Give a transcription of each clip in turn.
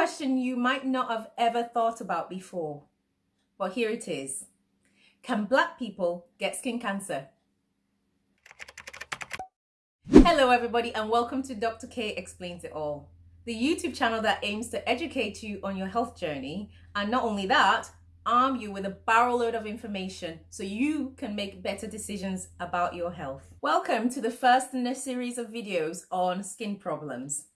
question you might not have ever thought about before, but here it is. Can black people get skin cancer? Hello everybody and welcome to Dr. K Explains It All, the YouTube channel that aims to educate you on your health journey and not only that, arm you with a barrel load of information so you can make better decisions about your health. Welcome to the first in a series of videos on skin problems.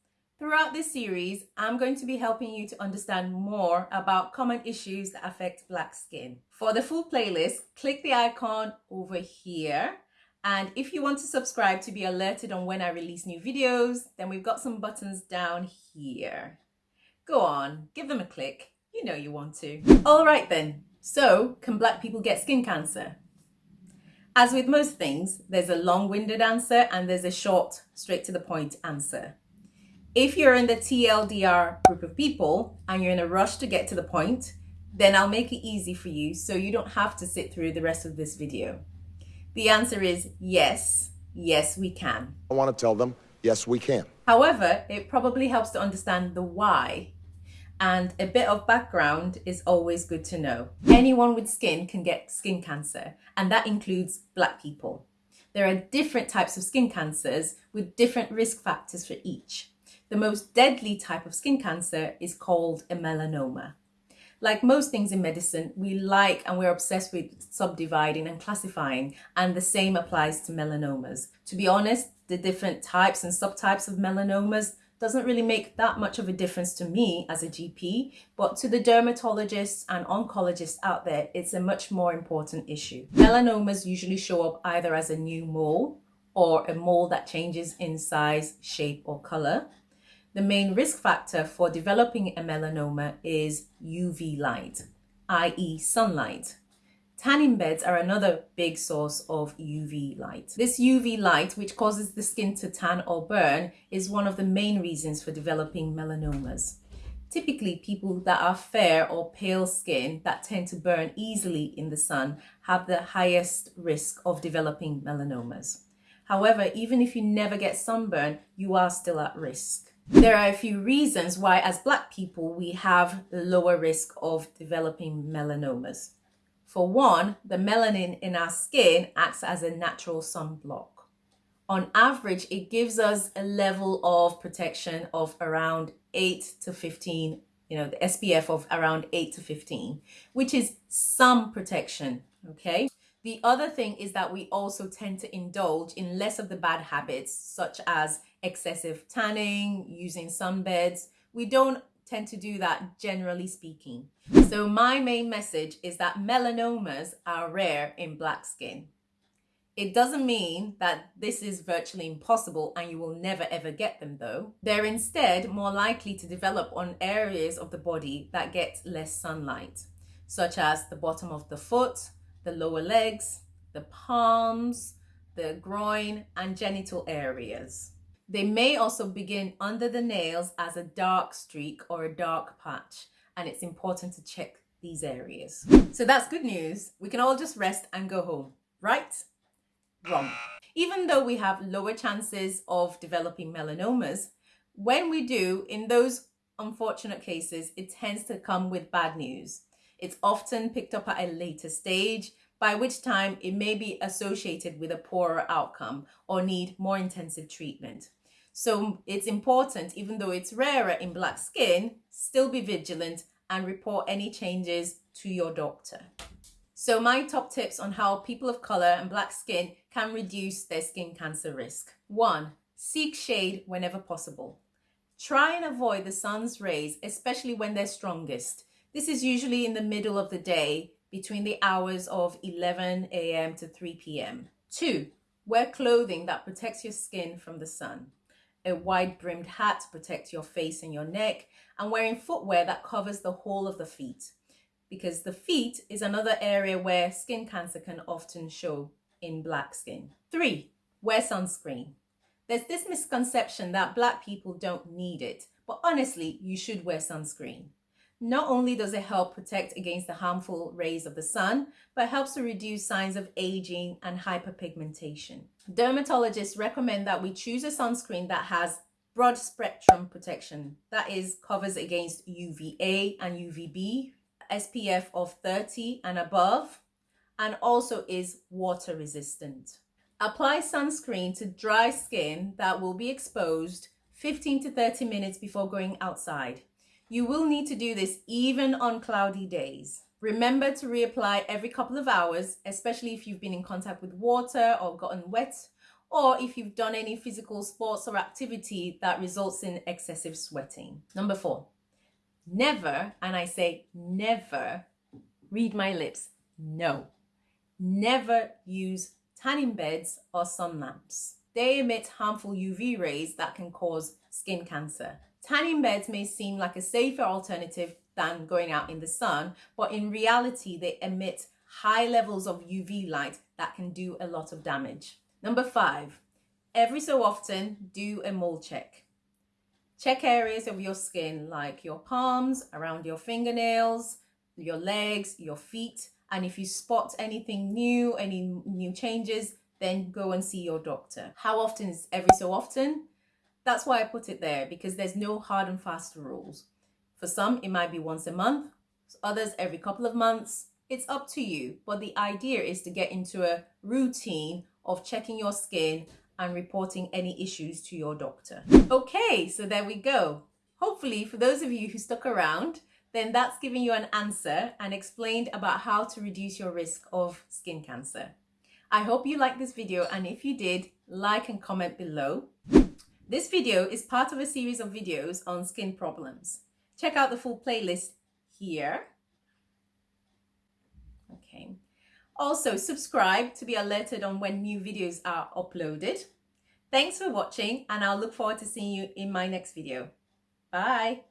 Throughout this series, I'm going to be helping you to understand more about common issues that affect black skin. For the full playlist, click the icon over here. And if you want to subscribe to be alerted on when I release new videos, then we've got some buttons down here. Go on, give them a click. You know you want to. All right then, so can black people get skin cancer? As with most things, there's a long-winded answer and there's a short, straight to the point answer. If you're in the TLDR group of people and you're in a rush to get to the point, then I'll make it easy for you so you don't have to sit through the rest of this video. The answer is yes, yes we can. I want to tell them, yes we can. However, it probably helps to understand the why and a bit of background is always good to know. Anyone with skin can get skin cancer and that includes black people. There are different types of skin cancers with different risk factors for each. The most deadly type of skin cancer is called a melanoma. Like most things in medicine, we like and we're obsessed with subdividing and classifying, and the same applies to melanomas. To be honest, the different types and subtypes of melanomas doesn't really make that much of a difference to me as a GP, but to the dermatologists and oncologists out there, it's a much more important issue. Melanomas usually show up either as a new mole or a mole that changes in size, shape or color. The main risk factor for developing a melanoma is UV light, i.e. sunlight. Tanning beds are another big source of UV light. This UV light, which causes the skin to tan or burn, is one of the main reasons for developing melanomas. Typically, people that are fair or pale skin that tend to burn easily in the sun have the highest risk of developing melanomas. However, even if you never get sunburn, you are still at risk. There are a few reasons why as black people we have lower risk of developing melanomas. For one, the melanin in our skin acts as a natural sunblock. On average, it gives us a level of protection of around 8 to 15, you know, the SPF of around 8 to 15, which is some protection, okay? The other thing is that we also tend to indulge in less of the bad habits, such as excessive tanning, using sunbeds. We don't tend to do that generally speaking. So my main message is that melanomas are rare in black skin. It doesn't mean that this is virtually impossible and you will never ever get them though. They're instead more likely to develop on areas of the body that get less sunlight, such as the bottom of the foot, the lower legs, the palms, the groin and genital areas. They may also begin under the nails as a dark streak or a dark patch and it's important to check these areas. So that's good news. We can all just rest and go home, right? Wrong. Even though we have lower chances of developing melanomas, when we do, in those unfortunate cases, it tends to come with bad news. It's often picked up at a later stage, by which time it may be associated with a poorer outcome or need more intensive treatment. So it's important, even though it's rarer in black skin, still be vigilant and report any changes to your doctor. So my top tips on how people of color and black skin can reduce their skin cancer risk. One, seek shade whenever possible. Try and avoid the sun's rays, especially when they're strongest. This is usually in the middle of the day between the hours of 11 a.m. to 3 p.m. Two, wear clothing that protects your skin from the sun. A wide brimmed hat to protect your face and your neck and wearing footwear that covers the whole of the feet because the feet is another area where skin cancer can often show in black skin. Three, wear sunscreen. There's this misconception that black people don't need it, but honestly, you should wear sunscreen. Not only does it help protect against the harmful rays of the sun, but helps to reduce signs of aging and hyperpigmentation. Dermatologists recommend that we choose a sunscreen that has broad spectrum protection. That is, covers against UVA and UVB, SPF of 30 and above, and also is water resistant. Apply sunscreen to dry skin that will be exposed 15 to 30 minutes before going outside. You will need to do this even on cloudy days. Remember to reapply every couple of hours, especially if you've been in contact with water or gotten wet, or if you've done any physical sports or activity that results in excessive sweating. Number four, never, and I say never, read my lips, no, never use tanning beds or sun lamps. They emit harmful UV rays that can cause skin cancer. Tanning beds may seem like a safer alternative than going out in the sun, but in reality, they emit high levels of UV light that can do a lot of damage. Number five, every so often do a mole check. Check areas of your skin like your palms, around your fingernails, your legs, your feet, and if you spot anything new, any new changes, then go and see your doctor. How often is every so often? That's why I put it there because there's no hard and fast rules. For some, it might be once a month, others every couple of months. It's up to you, but the idea is to get into a routine of checking your skin and reporting any issues to your doctor. Okay, so there we go. Hopefully, for those of you who stuck around, then that's giving you an answer and explained about how to reduce your risk of skin cancer. I hope you liked this video and if you did, like and comment below. This video is part of a series of videos on skin problems. Check out the full playlist here. Okay. Also, subscribe to be alerted on when new videos are uploaded. Thanks for watching and I'll look forward to seeing you in my next video. Bye.